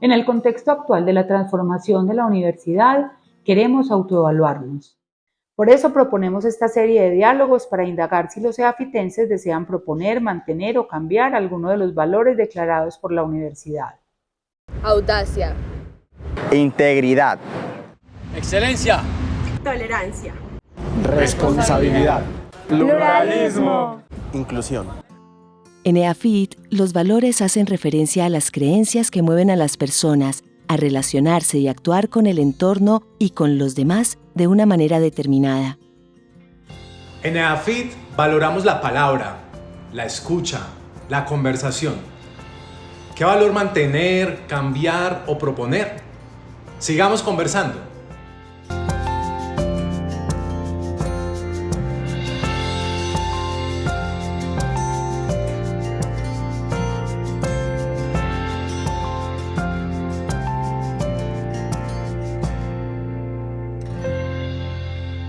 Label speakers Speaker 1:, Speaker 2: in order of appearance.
Speaker 1: En el contexto actual de la transformación de la universidad, queremos autoevaluarnos. Por eso proponemos esta serie de diálogos para indagar si los eafitenses desean proponer, mantener o cambiar alguno de los valores declarados por la universidad.
Speaker 2: Audacia.
Speaker 3: Integridad.
Speaker 4: Excelencia.
Speaker 5: Tolerancia.
Speaker 6: Responsabilidad.
Speaker 7: Pluralismo.
Speaker 8: Inclusión.
Speaker 9: En EAFIT, los valores hacen referencia a las creencias que mueven a las personas a relacionarse y actuar con el entorno y con los demás de una manera determinada.
Speaker 10: En EAFIT valoramos la palabra, la escucha, la conversación. ¿Qué valor mantener, cambiar o proponer? Sigamos conversando.